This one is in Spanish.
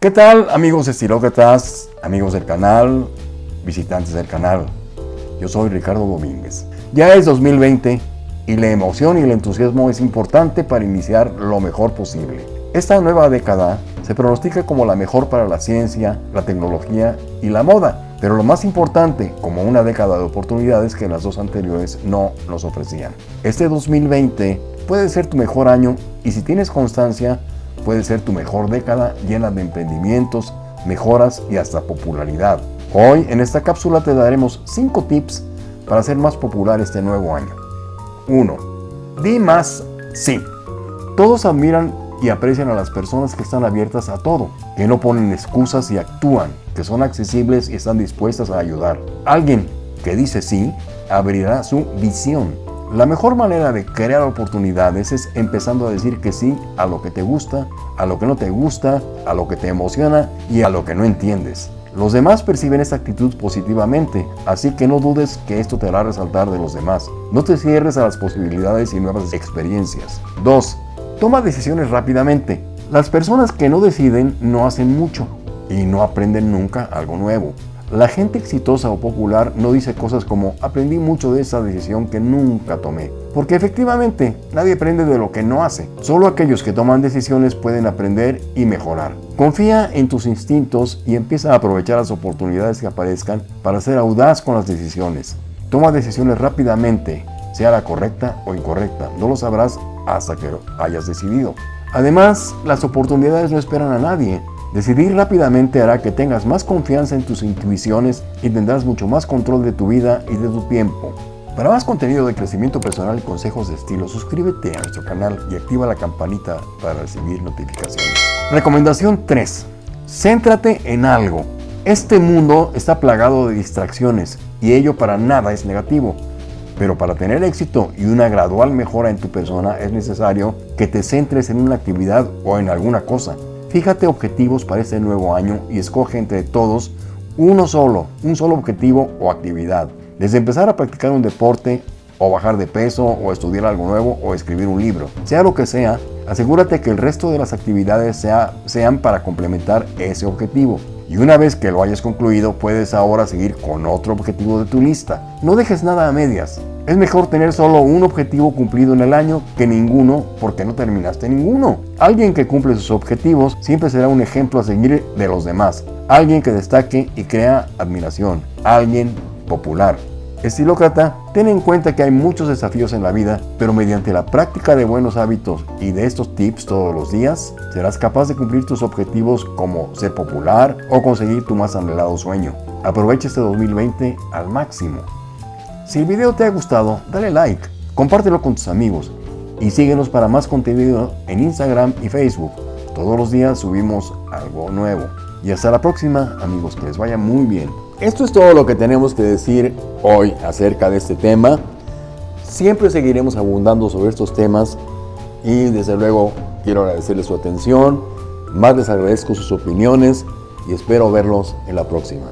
¿Qué tal amigos estilócratas, amigos del canal, visitantes del canal? Yo soy Ricardo Domínguez. Ya es 2020 y la emoción y el entusiasmo es importante para iniciar lo mejor posible. Esta nueva década se pronostica como la mejor para la ciencia, la tecnología y la moda, pero lo más importante, como una década de oportunidades que las dos anteriores no nos ofrecían. Este 2020 puede ser tu mejor año y si tienes constancia, puede ser tu mejor década llena de emprendimientos, mejoras y hasta popularidad. Hoy en esta cápsula te daremos 5 tips para hacer más popular este nuevo año. 1. Di más sí. Todos admiran y aprecian a las personas que están abiertas a todo, que no ponen excusas y actúan, que son accesibles y están dispuestas a ayudar. Alguien que dice sí abrirá su visión la mejor manera de crear oportunidades es empezando a decir que sí a lo que te gusta, a lo que no te gusta, a lo que te emociona y a lo que no entiendes. Los demás perciben esta actitud positivamente, así que no dudes que esto te hará resaltar de los demás. No te cierres a las posibilidades y nuevas experiencias. 2. Toma decisiones rápidamente. Las personas que no deciden no hacen mucho y no aprenden nunca algo nuevo. La gente exitosa o popular no dice cosas como aprendí mucho de esa decisión que nunca tomé. Porque efectivamente, nadie aprende de lo que no hace. Solo aquellos que toman decisiones pueden aprender y mejorar. Confía en tus instintos y empieza a aprovechar las oportunidades que aparezcan para ser audaz con las decisiones. Toma decisiones rápidamente, sea la correcta o incorrecta. No lo sabrás hasta que hayas decidido. Además, las oportunidades no esperan a nadie. Decidir rápidamente hará que tengas más confianza en tus intuiciones y tendrás mucho más control de tu vida y de tu tiempo. Para más contenido de crecimiento personal y consejos de estilo, suscríbete a nuestro canal y activa la campanita para recibir notificaciones. Recomendación 3. Céntrate en algo. Este mundo está plagado de distracciones y ello para nada es negativo. Pero para tener éxito y una gradual mejora en tu persona es necesario que te centres en una actividad o en alguna cosa. Fíjate objetivos para este nuevo año y escoge entre todos uno solo, un solo objetivo o actividad. Desde empezar a practicar un deporte, o bajar de peso, o estudiar algo nuevo, o escribir un libro. Sea lo que sea, asegúrate que el resto de las actividades sea, sean para complementar ese objetivo. Y una vez que lo hayas concluido, puedes ahora seguir con otro objetivo de tu lista. No dejes nada a medias. Es mejor tener solo un objetivo cumplido en el año que ninguno porque no terminaste ninguno. Alguien que cumple sus objetivos siempre será un ejemplo a seguir de los demás. Alguien que destaque y crea admiración. Alguien popular. Estilócrata, ten en cuenta que hay muchos desafíos en la vida, pero mediante la práctica de buenos hábitos y de estos tips todos los días, serás capaz de cumplir tus objetivos como ser popular o conseguir tu más anhelado sueño. Aprovecha este 2020 al máximo. Si el video te ha gustado, dale like, compártelo con tus amigos y síguenos para más contenido en Instagram y Facebook. Todos los días subimos algo nuevo. Y hasta la próxima, amigos, que les vaya muy bien. Esto es todo lo que tenemos que decir hoy acerca de este tema. Siempre seguiremos abundando sobre estos temas y desde luego quiero agradecerles su atención, más les agradezco sus opiniones y espero verlos en la próxima.